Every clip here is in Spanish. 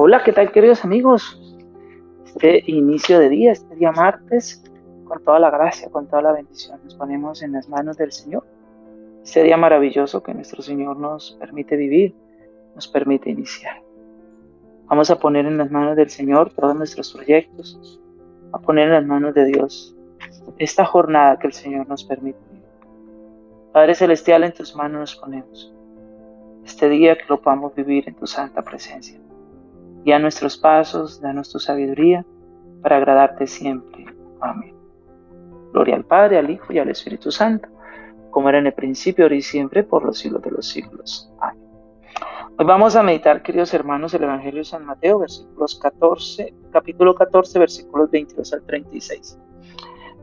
Hola, ¿qué tal queridos amigos? Este inicio de día, este día martes, con toda la gracia, con toda la bendición, nos ponemos en las manos del Señor. Este día maravilloso que nuestro Señor nos permite vivir, nos permite iniciar. Vamos a poner en las manos del Señor todos nuestros proyectos, a poner en las manos de Dios esta jornada que el Señor nos permite. Padre Celestial, en tus manos nos ponemos. Este día que lo podamos vivir en tu santa presencia. Guía nuestros pasos, danos tu sabiduría para agradarte siempre. Amén. Gloria al Padre, al Hijo y al Espíritu Santo, como era en el principio, ahora y siempre, por los siglos de los siglos. Amén. Hoy vamos a meditar, queridos hermanos, el Evangelio de San Mateo, versículos 14, capítulo 14, versículos 22 al 36.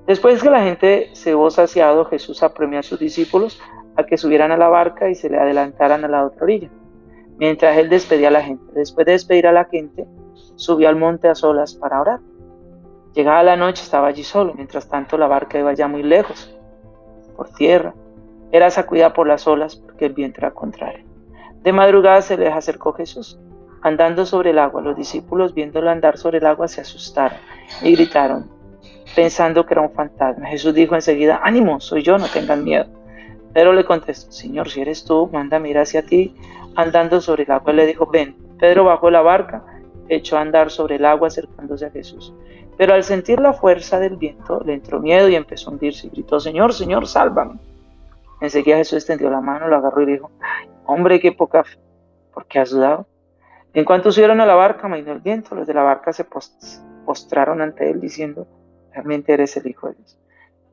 Después que la gente se hubo saciado, Jesús apremió a sus discípulos a que subieran a la barca y se le adelantaran a la otra orilla mientras él despedía a la gente. Después de despedir a la gente, subió al monte a solas para orar. Llegada la noche estaba allí solo, mientras tanto la barca iba ya muy lejos, por tierra. Era sacudida por las olas porque el viento era contrario. De madrugada se les acercó Jesús, andando sobre el agua. Los discípulos, viéndolo andar sobre el agua, se asustaron y gritaron, pensando que era un fantasma. Jesús dijo enseguida, ánimo, soy yo, no tengan miedo. Pedro le contestó, Señor, si eres tú, manda mira hacia ti andando sobre el agua. le dijo, ven. Pedro bajó la barca, echó a andar sobre el agua acercándose a Jesús. Pero al sentir la fuerza del viento, le entró miedo y empezó a hundirse y gritó, Señor, Señor, sálvame. Enseguida Jesús extendió la mano, lo agarró y dijo, Ay, hombre, qué poca fe, ¿por qué has dudado? En cuanto subieron a la barca, mainó el viento, los de la barca se postraron ante él diciendo, realmente eres el Hijo de Dios.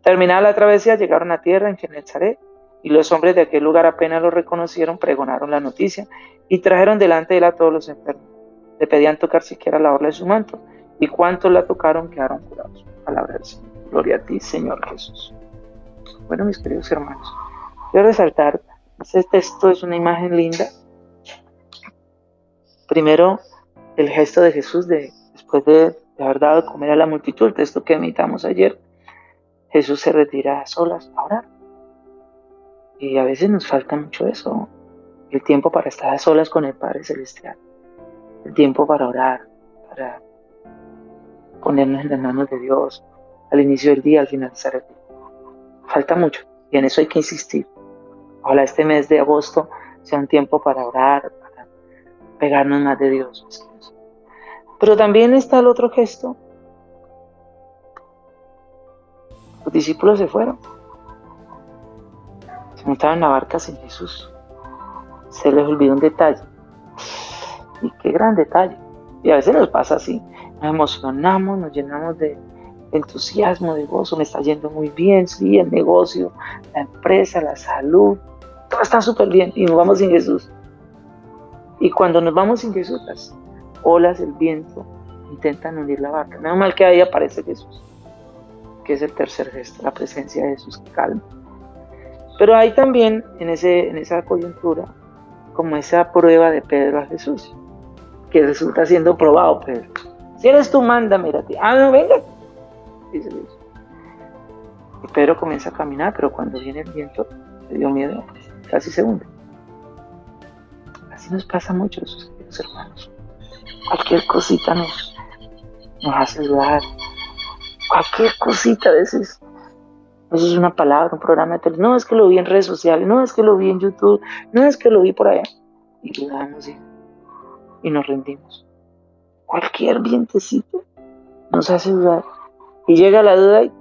Terminada la travesía, llegaron a tierra en Genezaret y los hombres de aquel lugar apenas lo reconocieron, pregonaron la noticia y trajeron delante de él a todos los enfermos. Le pedían tocar siquiera la orla de su manto, y cuantos la tocaron quedaron curados. Palabra del Señor. Gloria a ti, Señor Jesús. Bueno, mis queridos hermanos, quiero resaltar, este texto es una imagen linda. Primero, el gesto de Jesús de, después de, haber dado de comer a la multitud, el texto que meditamos ayer, Jesús se retira a solas a orar. Y a veces nos falta mucho eso, el tiempo para estar a solas con el Padre Celestial, el tiempo para orar, para ponernos en las manos de Dios al inicio del día, al finalizar el día. Falta mucho y en eso hay que insistir. Ojalá este mes de agosto sea un tiempo para orar, para pegarnos más de Dios. Pero también está el otro gesto. Los discípulos se fueron montaron en la barca sin Jesús. Se les olvidó un detalle. Y qué gran detalle. Y a veces nos pasa así. Nos emocionamos, nos llenamos de entusiasmo, de gozo. Me está yendo muy bien, sí, el negocio, la empresa, la salud. Todo está súper bien y nos vamos sin Jesús. Y cuando nos vamos sin Jesús, las olas, el viento, intentan hundir la barca. Menos mal que ahí aparece Jesús, que es el tercer gesto, la presencia de Jesús que calma. Pero hay también en, ese, en esa coyuntura como esa prueba de Pedro a Jesús, que resulta siendo probado Pedro. Si eres tú, manda, ti. Ah, no, venga. Dice Dios. Y Pedro comienza a caminar, pero cuando viene el viento, le dio miedo, casi se hunde. Así nos pasa mucho, queridos hermanos. Cualquier cosita nos, nos hace dudar. Cualquier cosita a veces eso es una palabra, un programa de televisión. No es que lo vi en redes sociales, no es que lo vi en YouTube, no es que lo vi por allá. Y dudamos y, y nos rendimos. Cualquier vientecito nos hace dudar. Y llega la duda y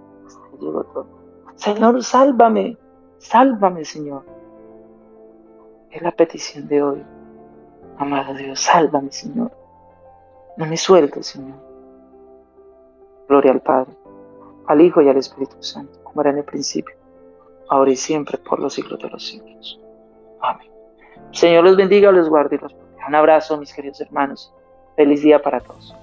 llegó todo. Señor, sálvame, sálvame, Señor. Es la petición de hoy. Amado Dios, sálvame, Señor. No me sueltes, Señor. Gloria al Padre, al Hijo y al Espíritu Santo como era en el principio, ahora y siempre, por los siglos de los siglos. Amén. Señor los bendiga, los guarde y los proteja. Un abrazo, mis queridos hermanos. Feliz día para todos.